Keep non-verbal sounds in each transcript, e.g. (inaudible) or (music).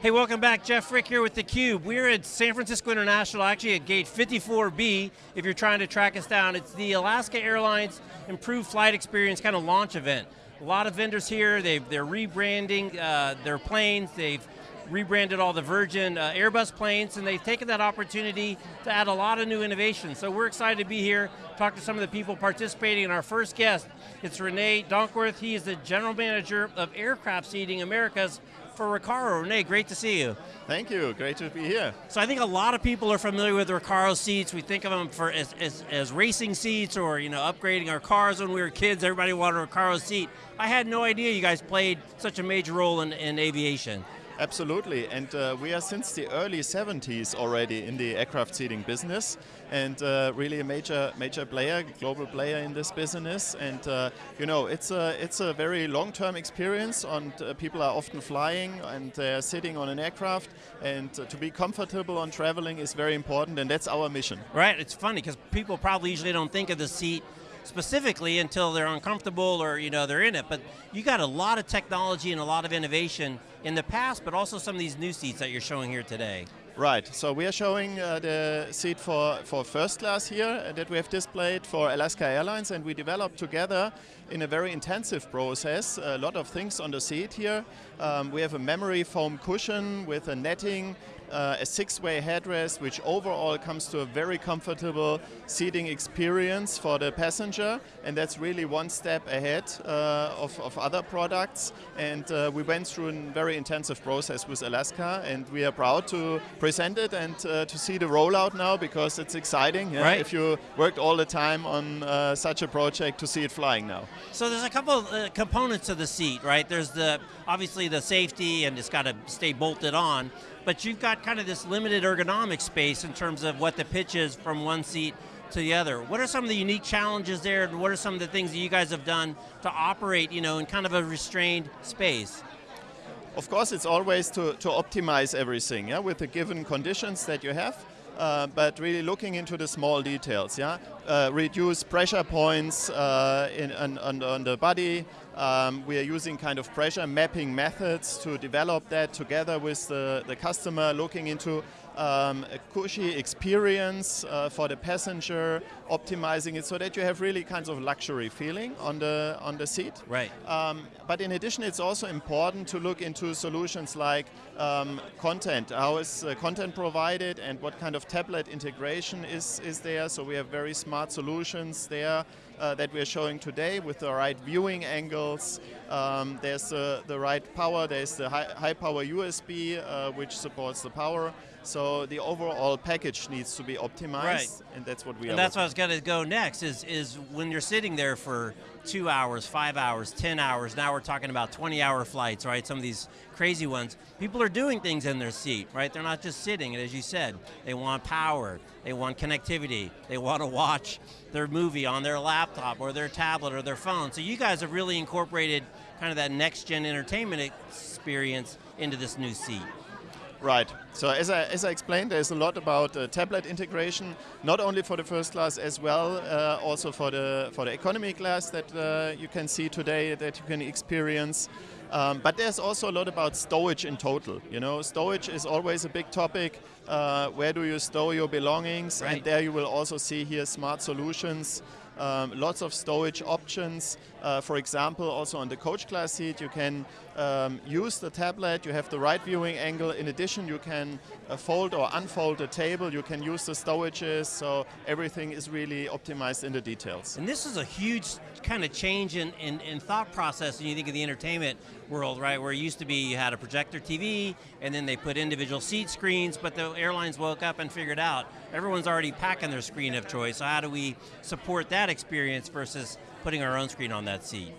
Hey, welcome back. Jeff Frick here with theCUBE. We're at San Francisco International, actually at gate 54B, if you're trying to track us down. It's the Alaska Airlines Improved Flight Experience kind of launch event. A lot of vendors here, they've, they're rebranding uh, their planes, they've rebranded all the Virgin uh, Airbus planes, and they've taken that opportunity to add a lot of new innovation. So we're excited to be here, talk to some of the people participating, and our first guest, it's Renee Donkworth. He is the General Manager of Aircraft Seating Americas for Recaro. Renee, great to see you. Thank you, great to be here. So I think a lot of people are familiar with Recaro seats. We think of them for as, as, as, racing seats or you know upgrading our cars when we were kids. Everybody wanted a Recaro seat. I had no idea you guys played such a major role in, in aviation. Absolutely, and uh, we are since the early 70s already in the aircraft seating business, and uh, really a major major player, global player in this business. And uh, you know, it's a it's a very long-term experience. And uh, people are often flying and they're sitting on an aircraft, and to be comfortable on traveling is very important, and that's our mission. Right. It's funny because people probably usually don't think of the seat specifically until they're uncomfortable or you know they're in it. But you got a lot of technology and a lot of innovation in the past, but also some of these new seats that you're showing here today. Right, so we are showing uh, the seat for, for first class here uh, that we have displayed for Alaska Airlines and we developed together in a very intensive process a lot of things on the seat here. Um, we have a memory foam cushion with a netting uh, a six-way headrest, which overall comes to a very comfortable seating experience for the passenger, and that's really one step ahead uh, of, of, other products. And uh, we went through a very intensive process with Alaska, and we are proud to present it and uh, to see the rollout now because it's exciting. Yeah? Right. If you worked all the time on uh, such a project, to see it flying now. So there's a couple of uh, components of the seat, right? There's the obviously the safety, and it's got to stay bolted on but you've got kind of this limited ergonomic space in terms of what the pitch is from one seat to the other. What are some of the unique challenges there, and what are some of the things that you guys have done to operate, you know, in kind of a restrained space? Of course, it's always to, to optimize everything, yeah, with the given conditions that you have. Uh, but really looking into the small details, yeah? Uh, reduce pressure points uh, in, on, on, on, the body. Um, we are using kind of pressure mapping methods to develop that together with the, the customer, looking into um, a cushy experience uh, for the passenger, optimizing it so that you have really kinds of luxury feeling on the on the seat. Right. Um, but in addition, it's also important to look into solutions like um, content. How is uh, content provided, and what kind of tablet integration is is there? So we have very smart solutions there. Uh, that we're showing today with the right viewing angles. Um, there's uh, the right power, there's the high, high power USB uh, which supports the power. So the overall package needs to be optimized, right. and that's what we. Are. And that's what I was going to go next. Is is when you're sitting there for two hours, five hours, ten hours. Now we're talking about 20-hour flights, right? Some of these crazy ones. People are doing things in their seat, right? They're not just sitting. And as you said, they want power, they want connectivity, they want to watch their movie on their laptop or their tablet or their phone. So you guys have really incorporated kind of that next-gen entertainment experience into this new seat. Right. So as I, as I explained, there's a lot about uh, tablet integration, not only for the first class as well, uh, also for the for the economy class that uh, you can see today that you can experience. Um, but there's also a lot about stowage in total. You know, stowage is always a big topic. Uh, where do you store your belongings? Right. And there you will also see here smart solutions um, lots of storage options. Uh, for example, also on the coach class seat, you can um, use the tablet, you have the right viewing angle. In addition, you can uh, fold or unfold the table, you can use the stowages, so everything is really optimized in the details. And this is a huge kind of change in, in, in thought process when you think of the entertainment world, right? Where it used to be you had a projector TV, and then they put individual seat screens, but the airlines woke up and figured out everyone's already packing their screen of choice, so how do we support that experience versus putting our own screen on that seat?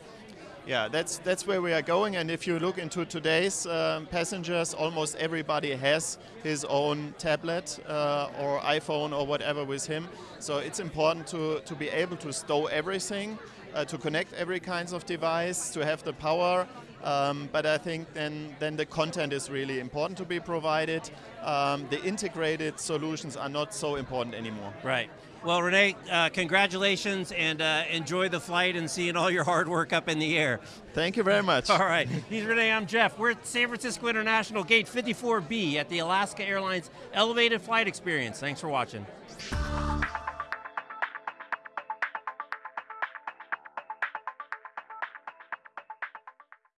Yeah, that's that's where we are going. And if you look into today's um, passengers, almost everybody has his own tablet uh, or iPhone or whatever with him. So it's important to to be able to stow everything, uh, to connect every kinds of device, to have the power Um, but I think then, then the content is really important to be provided. Um, the integrated solutions are not so important anymore. Right. Well, Renee, uh, congratulations and uh, enjoy the flight and seeing all your hard work up in the air. Thank you very much. (laughs) All right. He's Rene, I'm Jeff. We're at San Francisco International Gate 54B at the Alaska Airlines Elevated Flight Experience. Thanks for watching.